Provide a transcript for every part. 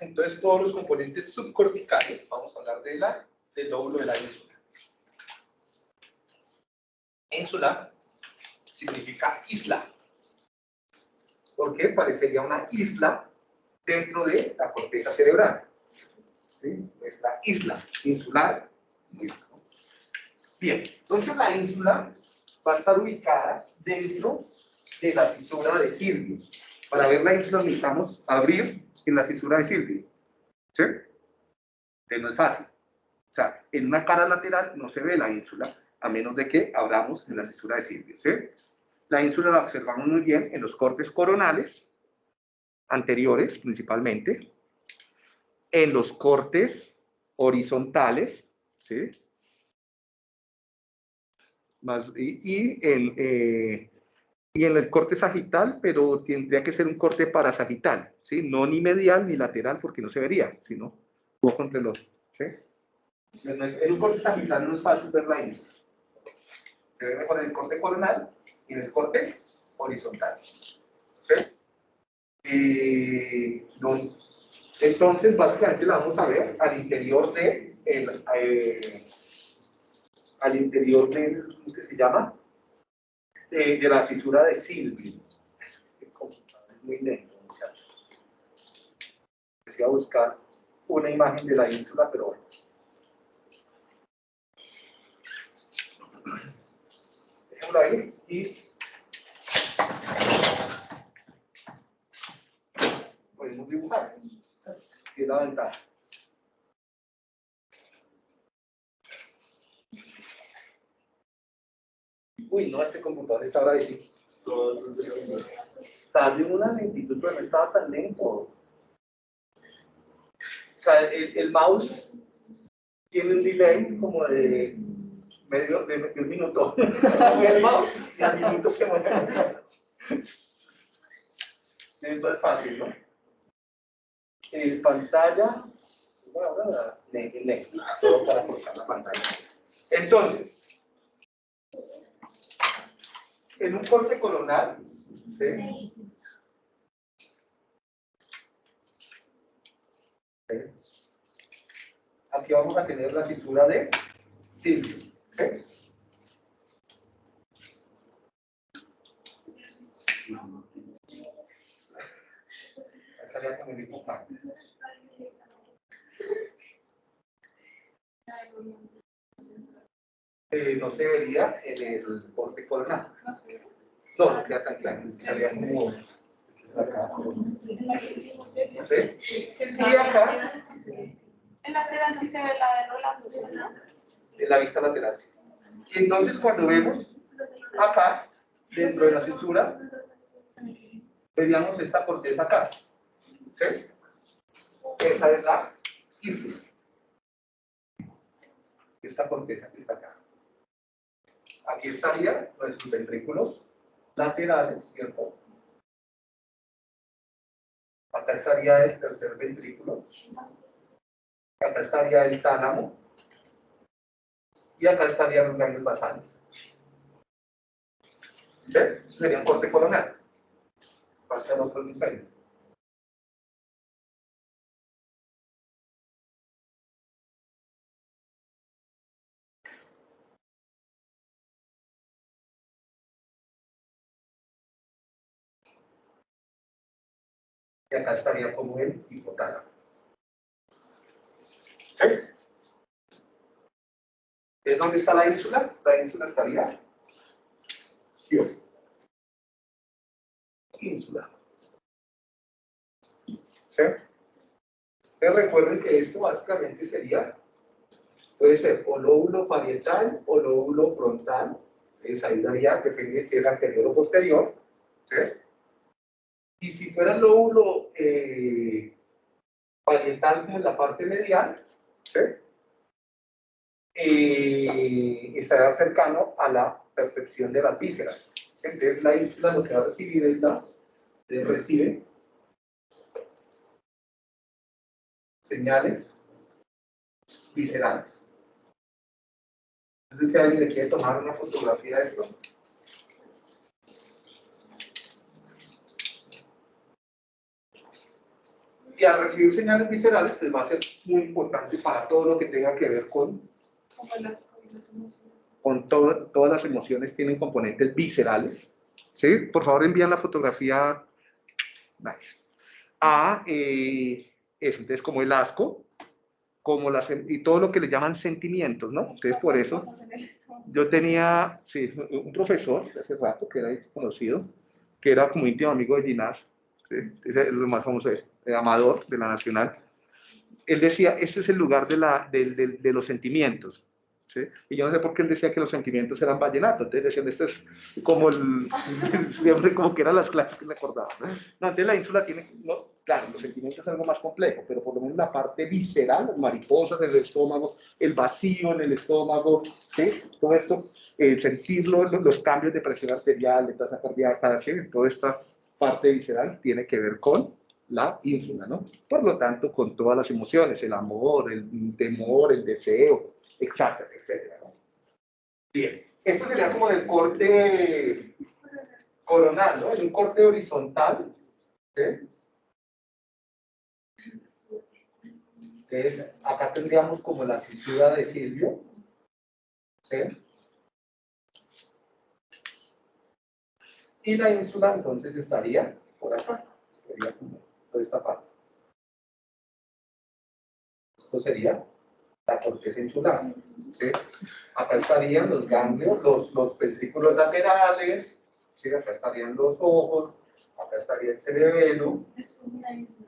entonces todos los componentes subcorticales, vamos a hablar de la, del lóbulo de la ínsula. Ínsula significa isla. ¿Por qué? Parecería una isla dentro de la corteza cerebral. ¿Sí? Esta isla insular. Bien, entonces la ínsula va a estar ubicada dentro de la cisura de Silvio. Para ver la ínsula necesitamos abrir en la cisura de Silvio. ¿Sí? No es fácil. O sea, en una cara lateral no se ve la ínsula, a menos de que abramos en la cisura de Silvio. ¿sí? La ínsula la observamos muy bien en los cortes coronales, anteriores principalmente, en los cortes horizontales, ¿sí? Más, y, en, eh, y en el corte sagital, pero tendría que ser un corte parasagital, ¿sí? No ni medial ni lateral porque no se vería, sino ojo entre los, ¿sí? En un corte sagital no es fácil ver la ínsula. Se ve mejor en el corte coronal y en el corte horizontal. ¿Sí? Eh, entonces, básicamente la vamos a ver al interior de el, eh, al interior del, ¿cómo se llama? De, de la fisura de Silvio. Es muy lento, muchachos. Voy a buscar una imagen de la ínsula, pero bueno. Dejémoslo ahí y podemos dibujar que es la ventaja. Uy, no, este computador está ahora sí. Está de una lentitud, pero no estaba tan lento. O sea, el, el mouse tiene un delay como de medio, de, de un minuto. el mouse y al minuto se mueve. Esto es fácil, ¿no? en pantalla, bueno, todo para colocar la pantalla. Entonces, en un corte colonal, ¿sí? Aquí vamos a tener la cisura de Silvio. ¿sí? como Eh, no se vería en el corte coronal. No, no queda tan claro. Salía como acá. ¿Sí? Y acá. En lateral sí se ve la de Rolando, ¿no? En la vista lateral sí. Y entonces cuando vemos acá, dentro de la censura, veríamos esta corteza acá. ¿Sí? Esa es la ínfula. Esta corteza que está acá. Aquí estarían nuestros ventrículos laterales, ¿cierto? Acá estaría el tercer ventrículo. Acá estaría el tálamo. Y acá estarían los ganglios basales. ¿Sí? Sería un corte coronal. Pasa al otro hemisferio. Y acá estaría como el hipotálamo. ¿Sí? ¿Dónde está la ínsula? La ínsula estaría aquí. Ínsula. ¿Sí? Entonces recuerden que esto básicamente sería, puede ser o lóbulo parietal o lóbulo frontal. Entonces ahí daría, depende si es anterior o posterior. ¿Sí? Y si fuera el lóbulo eh, parietal en la parte medial, ¿sí? eh, estará cercano a la percepción de las vísceras. Entonces la ínsula lo que va a recibir es la, recibe señales viscerales. Entonces si alguien le quiere tomar una fotografía de esto, Y al recibir señales viscerales, pues va a ser muy importante para todo lo que tenga que ver con, las, las emociones. con todo- todas las emociones tienen componentes viscerales. ¿Sí? Por favor, envían la fotografía. Nice. A, eh, eso, entonces como el asco, como las, y todo lo que le llaman sentimientos, ¿no? Entonces por eso yo tenía, sí, un profesor hace rato que era conocido, que era como íntimo amigo de Ginás, ¿sí? ese es lo más famoso, de él, Amador de la Nacional. Él decía, este es el lugar de, la, del- del- de los sentimientos. ¿sí? Y yo no sé por qué él decía que los sentimientos eran vallenatos. Entonces decían, este es como el, siempre como que eran las clases que me acordaba. No, entonces la ínsula tiene, no, claro, los sentimientos es algo más complejo, pero por lo menos la parte visceral, mariposas en el estómago, el vacío en el estómago, ¿sí? Todo esto, eh, sentirlo, lo- los cambios de presión arterial, de tasa cardíaca, ¿sí? Toda esta parte visceral tiene que ver con la ínsula, ¿no? Por lo tanto, con todas las emociones, el amor, el temor, el deseo, etcétera, etcétera, ¿no? Bien, esto sería como el corte coronal, ¿no? En un corte horizontal, ¿sí? Entonces, acá tendríamos como la cisura de Silvio, ¿sí? Y la ínsula entonces estaría por acá, sería como por esta parte. Esto sería la corteza insular, ¿sí? Acá estarían los ganglios, los, los ventrículos laterales, ¿sí? Acá estarían los ojos, acá estaría el cerebelo, Es una isla.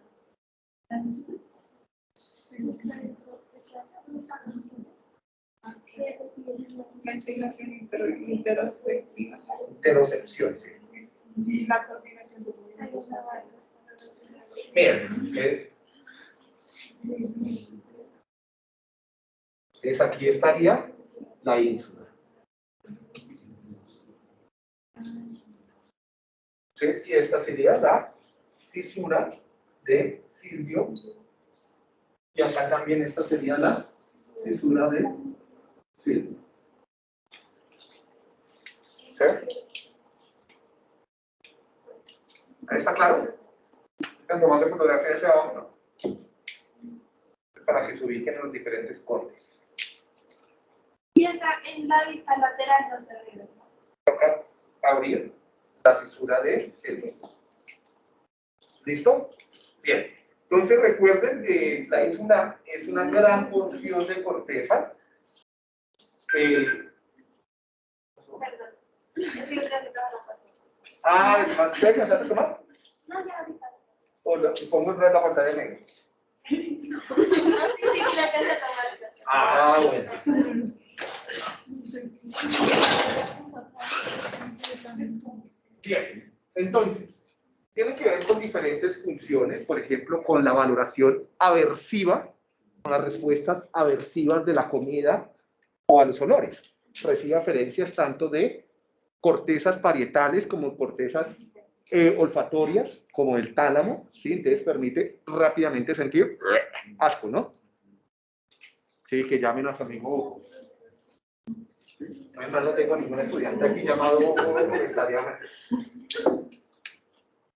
Ventilación inter- interospectiva interocepción, ¿sí? y la coordinación de movimientos. Eh, es aquí estaría la ínsula. ¿Sí? Y esta sería la cisura de Silvio. Y acá también esta sería la cisura de Silvio. ¿Sí? ¿Ahí ¿Está claro? Están tomando fotografía hacia abajo. Para que se ubiquen en los diferentes cortes. Piensa en la vista lateral, no se ve. Toca abrir la cisura de Silvio. ¿Listo? Bien. Entonces recuerden que la ínsula es una gran porción de corteza. eh, Perdón. Ah, además, ¿te a tomar? No, ya ahorita. O lo- pongo otra vez la pantalla negra. Sí, sí, sí, la casa está mal. Ah, bueno. Bien, entonces, tiene que ver con diferentes funciones, por ejemplo, con la valoración aversiva, con las respuestas aversivas de la comida o a los olores. Recibe aferencias tanto de cortezas parietales como cortezas eh, olfatorias, como el tálamo, ¿sí? Entonces permite rápidamente sentir asco, ¿no? Sí, que llamen a su amigo Además, no tengo ningún estudiante aquí llamado porque estaría.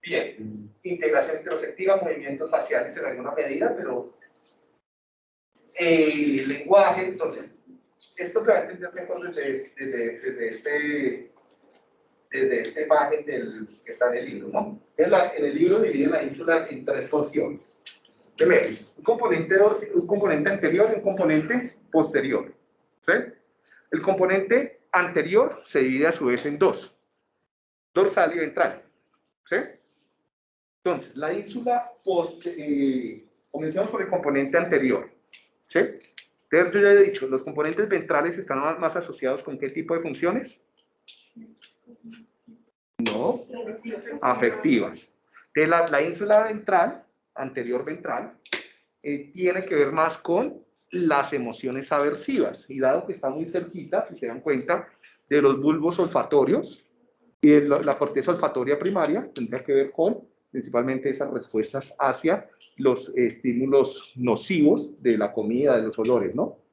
Bien, integración interoceptiva, movimientos faciales en alguna medida, pero eh, lenguaje, entonces, esto se va a entender mejor desde, desde, desde este desde esta imagen del, que está en el libro, ¿no? En, la- en el libro divide la ínsula en tres porciones. Primero, un componente, un componente anterior y un componente posterior. ¿sí? El componente anterior se divide a su vez en dos, dorsal y ventral. ¿sí? Entonces, la ínsula, post, eh, comencemos por el componente anterior. ¿sí? Entonces, yo ya he dicho, los componentes ventrales están más asociados con qué tipo de funciones? No, afectivas. De la, la ínsula ventral, anterior ventral, eh, tiene que ver más con las emociones aversivas. Y dado que está muy cerquita, si se dan cuenta, de los bulbos olfatorios y la, la corteza olfatoria primaria, tendría que ver con principalmente esas respuestas hacia los estímulos nocivos de la comida, de los olores, ¿no?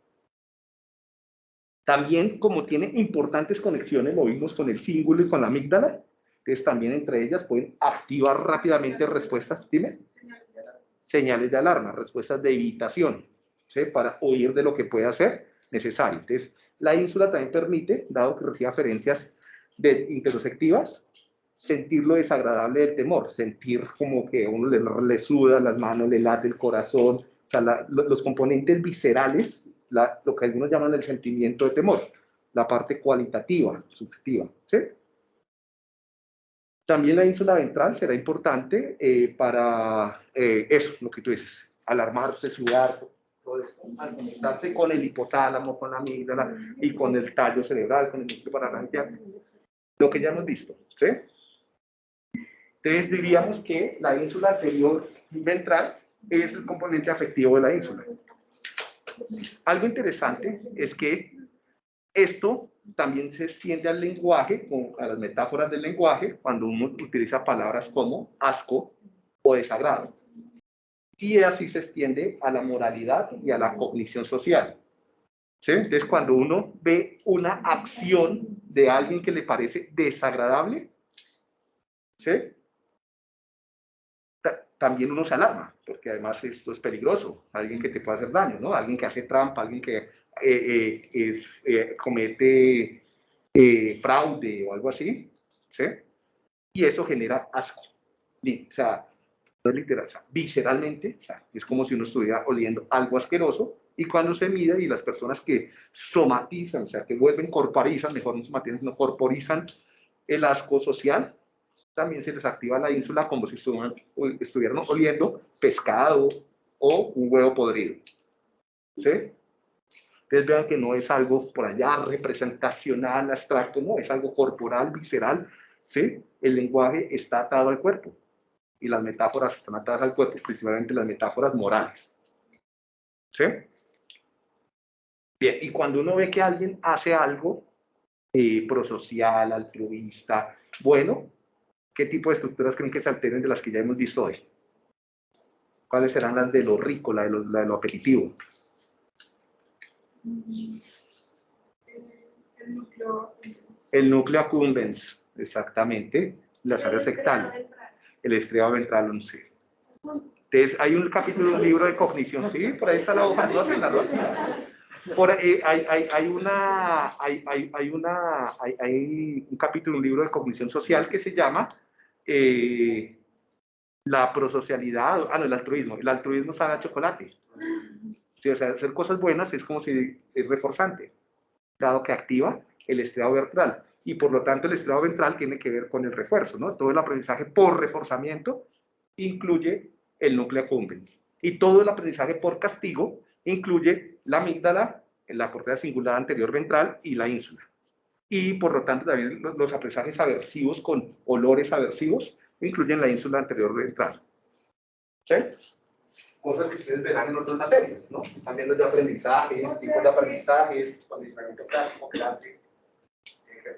También, como tiene importantes conexiones, lo vimos con el cíngulo y con la amígdala, entonces también entre ellas pueden activar rápidamente respuestas. Dime. señales de alarma, respuestas de evitación, ¿sí? para huir de lo que pueda ser necesario. Entonces, la ínsula también permite, dado que recibe aferencias de interoceptivas, sentir lo desagradable del temor, sentir como que uno le, le suda las manos, le late el corazón, o sea, la- lo- los componentes viscerales, la- lo que algunos llaman el sentimiento de temor, la parte cualitativa, subjetiva. ¿sí? También la ínsula ventral será importante eh, para eh, eso, lo que tú dices, alarmarse, sudar, conectarse con el hipotálamo, con la amígdala y con el tallo cerebral, con el núcleo parabranquial, lo que ya hemos visto, ¿sí? Entonces diríamos que la ínsula anterior ventral es el componente afectivo de la ínsula. Algo interesante es que esto también se extiende al lenguaje, a las metáforas del lenguaje, cuando uno utiliza palabras como asco o desagrado. Y así se extiende a la moralidad y a la cognición social. ¿Sí? Entonces, cuando uno ve una acción de alguien que le parece desagradable, ¿sí? Ta- también uno se alarma, porque además esto es peligroso. Alguien que te puede hacer daño, ¿no? Alguien que hace trampa, alguien que eh, eh, es, eh, comete eh, fraude o algo así, ¿sí? Y eso genera asco. O sea, no es literal, o sea, visceralmente, o sea, es como si uno estuviera oliendo algo asqueroso y cuando se mide y las personas que somatizan, o sea, que vuelven corporizan, mejor no somatizan, sino corporizan el asco social, también se les activa la ínsula como si estuvieran, estuvieran oliendo pescado o un huevo podrido. ¿Sí? Ustedes vean que no es algo por allá representacional, abstracto, no, es algo corporal, visceral, ¿sí? El lenguaje está atado al cuerpo y las metáforas están atadas al cuerpo, principalmente las metáforas morales. ¿Sí? Bien, y cuando uno ve que alguien hace algo eh, prosocial, altruista, bueno, ¿qué tipo de estructuras creen que se alteren de las que ya hemos visto hoy? ¿Cuáles serán las de lo rico, la de lo, la apetitivo? El núcleo. El núcleo accumbens, exactamente, las áreas sectales, el estriado ventral 11. Entonces, hay un capítulo un libro de cognición, sí, por ahí está la hoja, anótenla, anótenla. Por ahí hay, hay, hay una, hay, hay, una, hay, un capítulo, un libro de cognición social que se llama eh, la prosocialidad, ah, no, el altruismo. El altruismo sabe a chocolate. Sí, o sea, hacer cosas buenas es como si es reforzante, dado que activa el estriado ventral. Y por lo tanto, el estriado ventral tiene que ver con el refuerzo, ¿no? Todo el aprendizaje por reforzamiento incluye el núcleo accumbens. Y todo el aprendizaje por castigo incluye la amígdala, la corteza singular anterior ventral y la ínsula. Y por lo tanto también los, los aprendizajes aversivos con olores aversivos incluyen la ínsula anterior ventral. ¿Sí? Cosas que ustedes verán en otras materias, ¿no? Están viendo de aprendizajes, O sea tipos de aprendizajes, condicionamiento clásico, quedante, eh,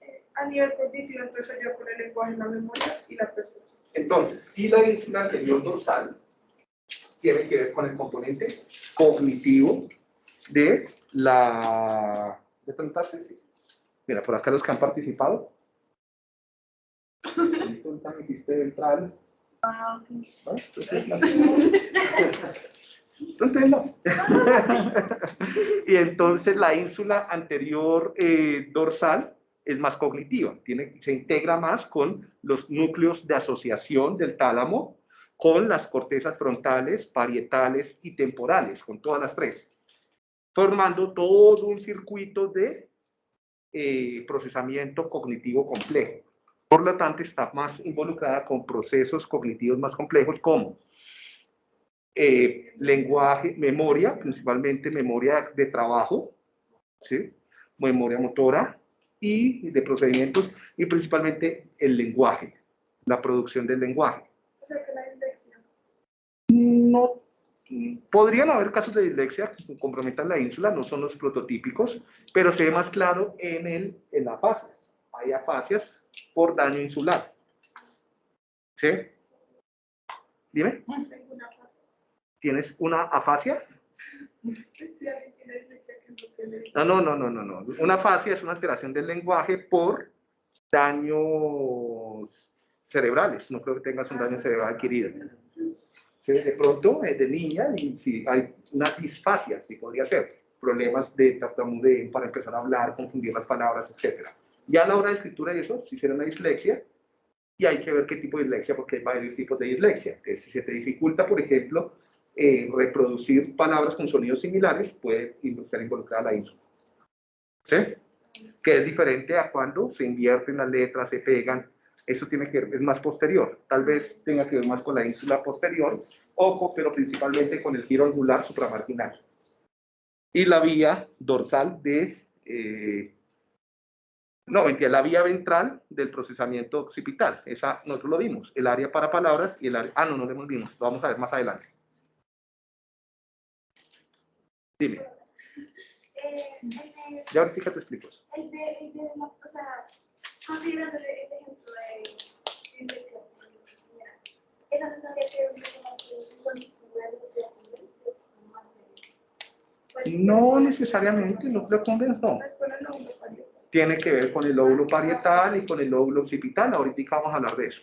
Eh, A nivel cognitivo, entonces yo con el lenguaje, la memoria y la percepción. Entonces, y la ínsula anterior dorsal tiene que ver con el componente cognitivo de la... ¿De preguntarse? Sí. Mira, por acá los que han participado. Punta ventral. Ah, ok. ¿no? Entonces, la- Entonces, no. y entonces la ínsula anterior eh, dorsal es más cognitiva, tiene, se integra más con los núcleos de asociación del tálamo, con las cortezas frontales, parietales y temporales, con todas las tres, formando todo un circuito de eh, procesamiento cognitivo complejo. Por lo tanto, está más involucrada con procesos cognitivos más complejos como eh, lenguaje, memoria, principalmente memoria de trabajo, memoria motora y de procedimientos, y principalmente el lenguaje, la producción del lenguaje. O sea que la dislexia. No, podrían haber casos de dislexia que comprometan la ínsula, no son los prototípicos, pero se ve más claro en, el, en la afasias. Hay afasias por daño insular. ¿Sí? Dime. ¿tienes una afasia? Si alguien tiene dislexia, ¿qué es lo que le No, no, no, no, no, no. Una afasia es una alteración del lenguaje por daños cerebrales. No creo que tengas un daño cerebral adquirido. ¿Sí? De pronto, eh, de niña, y si hay una disfasia, sí podría ser, problemas de tartamudeo para empezar a hablar, confundir las palabras, etc. Ya a la hora de escritura y eso, si será una dislexia, y hay que ver qué tipo de dislexia, porque hay varios tipos de dislexia. Que si se te dificulta, por ejemplo, eh, reproducir palabras con sonidos similares, puede estar involucrada la ínsula. ¿Sí? Que es diferente a cuando se invierten las letras, se pegan. Eso tiene que ver, es más posterior. Tal vez tenga que ver más con la ínsula posterior, o pero principalmente con el giro angular supramarginal. Y la vía dorsal de eh, no, mentira, la vía ventral del procesamiento occipital. Esa nosotros lo vimos. El área para palabras y el área... Ah, no, no lo hemos visto. Lo vamos a ver más adelante. Dime. Eh, en el- Ya ahorita te explico eso. el de, el de la, o sea, el ejemplo de infección, eso no tendría que ver un poco más con con disciplina de la convivencia, es como más de- pues, No necesariamente, convence, no. Tiene que ver con el lóbulo parietal y con el lóbulo occipital. Ahorita vamos a hablar de eso.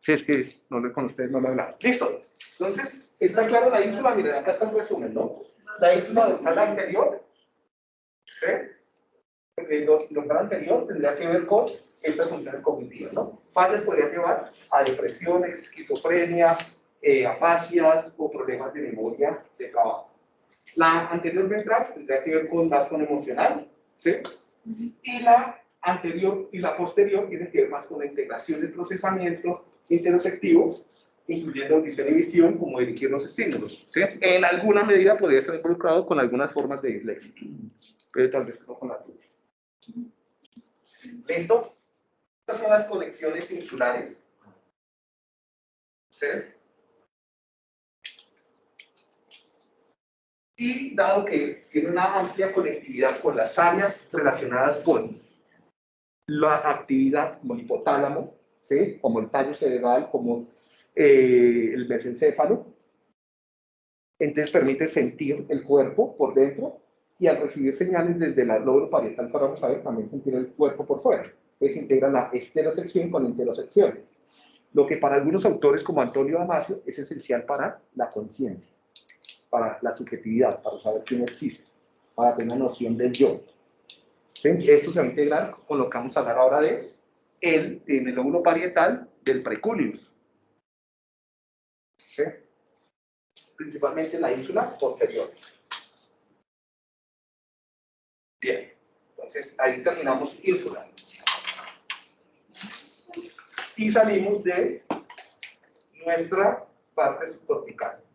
Si es que no con ustedes no lo he hablado. Listo. Entonces, está claro la ínsula. Miren, acá está el resumen, ¿no? La ínsula dorsal anterior, ¿sí? El do- dorsal anterior tendría que ver con estas funciones cognitivas, ¿no? Fallas podrían llevar a depresiones, esquizofrenia, eh, afasias o problemas de memoria de trabajo. La anterior ventral tendría que ver con más con emocional, ¿sí? Y la anterior y la posterior tiene que ver más con la integración del procesamiento interoceptivo, incluyendo audición y visión, como dirigir los estímulos. ¿sí? En alguna medida podría estar involucrado con algunas formas de dislexia, pero tal vez no con la tuya. ¿Listo? Estas son las conexiones insulares. ¿Sí? Y dado que tiene una amplia conectividad con las áreas relacionadas con la actividad como el hipotálamo, ¿sí? como el tallo cerebral, como eh, el mesencéfalo, entonces permite sentir el cuerpo por dentro y al recibir señales desde el lóbulo parietal, para vamos a ver, también sentir el cuerpo por fuera. Entonces integra la esterosección con la intersección, lo que para algunos autores como Antonio Damasio es esencial para la conciencia para la subjetividad, para saber que uno existe, para tener una noción del yo. ¿Sí? Esto se va a integrar con lo que vamos a hablar ahora de el, en el lóbulo parietal del precuneus. ¿Sí? Principalmente en la ínsula posterior. Entonces ahí terminamos ínsula. Y salimos de nuestra parte subcortical.